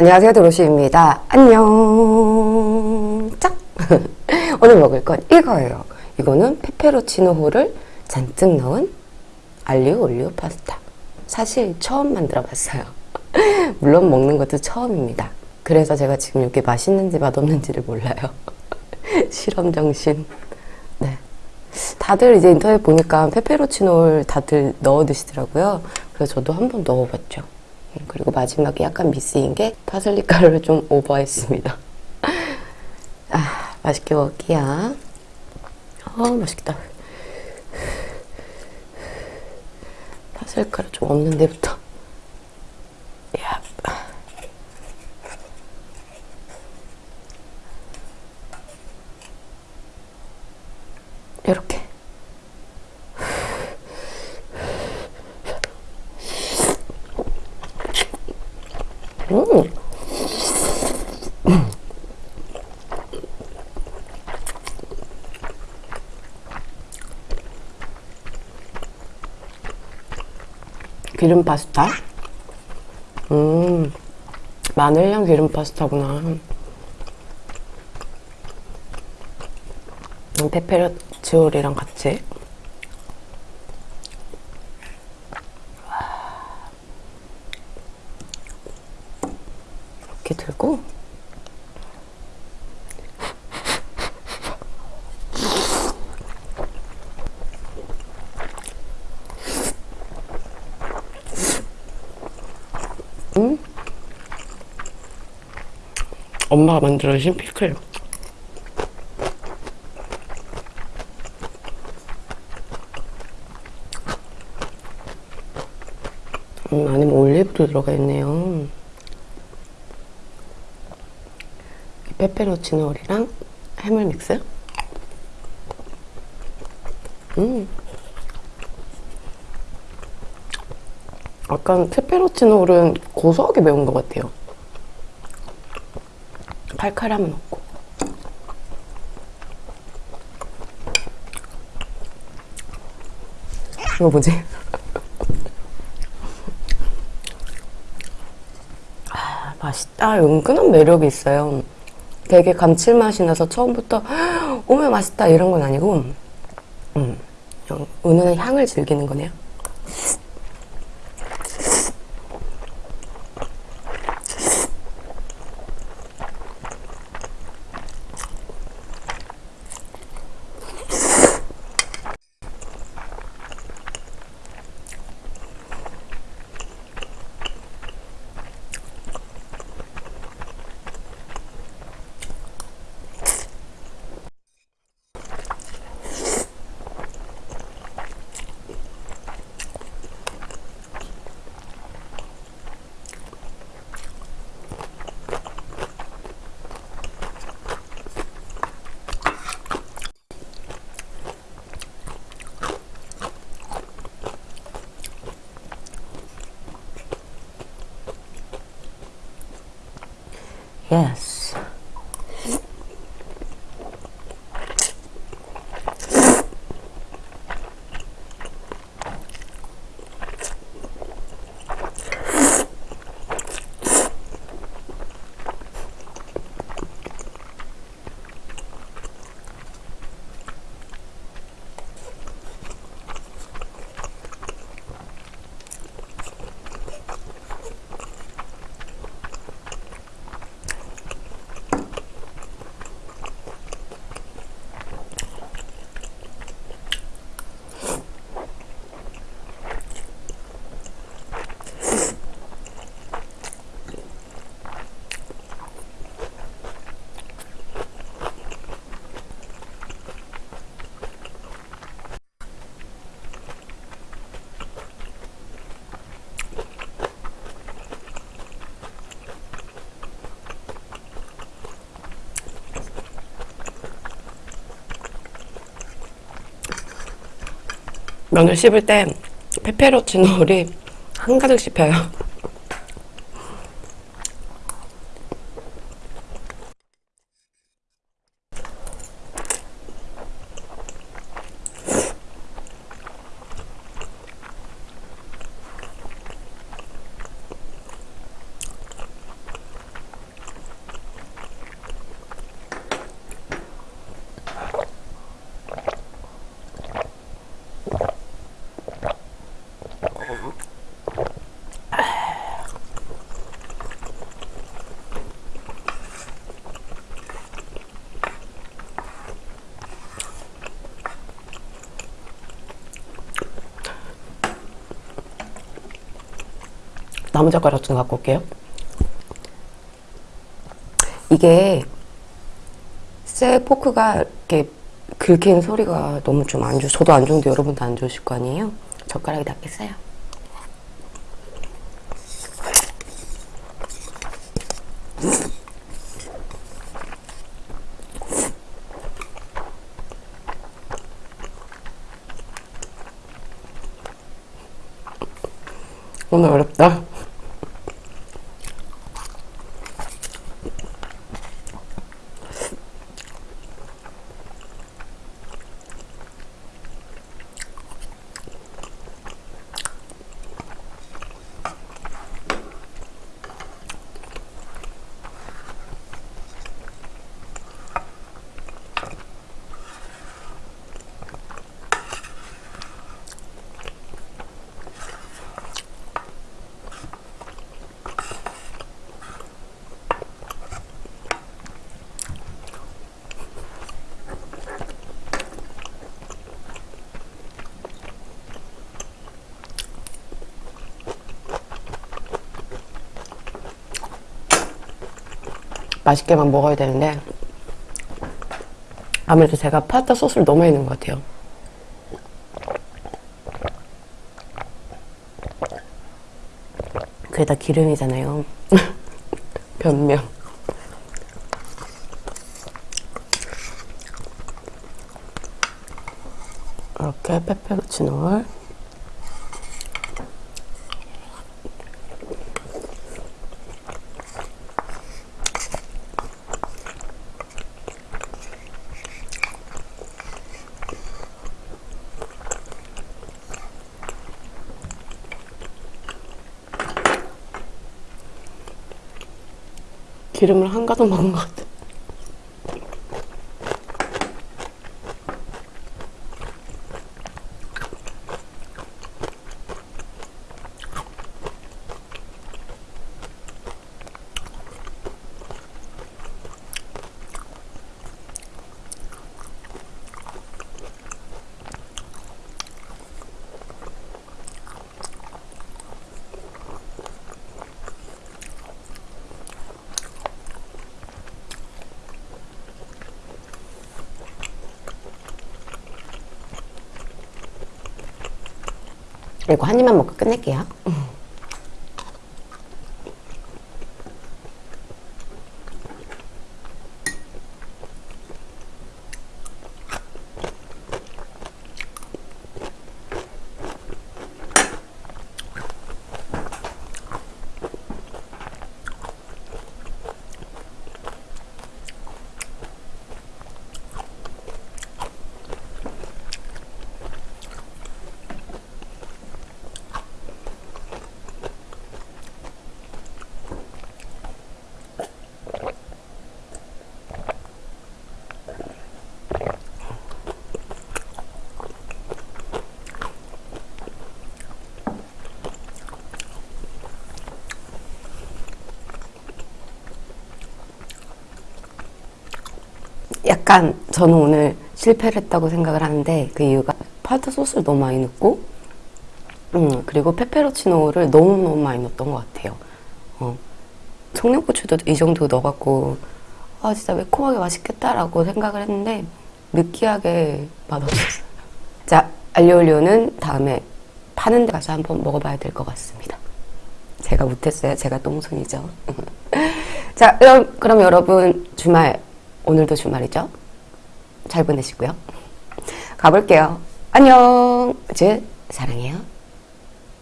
안녕하세요 도로시입니다. 안녕. 짝. 오늘 먹을 건 이거예요. 이거는 페페로치노호를 잔뜩 넣은 알리오 올리오 파스타. 사실 처음 만들어 봤어요. 물론 먹는 것도 처음입니다. 그래서 제가 지금 이게 맛있는지 맛없는지를 몰라요. 실험 정신. 네. 다들 이제 인터넷 보니까 페페로치노를 다들 넣어 드시더라고요. 그래서 저도 한번 넣어봤죠 그리고 마지막에 약간 미스인 게 파슬리 가루를 좀 오버했습니다. 아, 맛있게 먹을게요. 아, 맛있겠다. 파슬리 가루 좀 없는 데부터. 야. 이렇게. 음. 기름 파스타? 음, 마늘향 기름 파스타구나. 음, 페페로치오리랑 같이. 이렇게 들고. 음? 엄마가 만들어주신 피클 음, 안에 올리브도 들어가 있네요 페페로치노리랑 해물 믹스. 음. 약간 페페로치노는 고소하게 매운 것 같아요. 칼칼함은 없고. 이거 뭐지? 아, 맛있다. 은근한 매력이 있어요. 되게 감칠맛이 나서 처음부터 오면 맛있다 이런 건 아니고 음, 그냥 은은한 향을 즐기는 거네요. Yes. 면을 씹을 때 페페로치노를 한 가득 씹혀요. 나무 젓가락 좀 갖고 올게요. 이게 쇠 포크가 이렇게 긁히는 소리가 너무 좀 안 좋, 저도 안 좋은데 여러분도 안 좋으실 거 아니에요? 젓가락이 낫겠어요? 오늘 어렵다. 맛있게만 먹어야 되는데 아무래도 제가 파스타 소스를 너무 많이 넣은 것 같아요. 그게 다 기름이잖아요. 변명. 이렇게 페페로치노를 기름을 한 가득 먹은 것 같아. 이거 한 입만 먹고 끝낼게요. 약간 저는 오늘 실패를 했다고 생각을 하는데 그 이유가 파스타 소스를 너무 많이 넣고 음, 그리고 페페로치노를 너무너무 많이 넣었던 것 같아요. 어, 청양고추도 이 정도 넣어갖고 아 진짜 매콤하게 맛있겠다라고 생각을 했는데 느끼하게 맛없었어요. 자, 알리올리오는 다음에 파는 데 가서 한번 먹어봐야 될 것 같습니다. 제가 못했어요. 제가 똥손이죠. 자, 그럼, 그럼 여러분 주말 오늘도 주말이죠? 잘 보내시고요. 가볼게요. 안녕. 즈 사랑해요.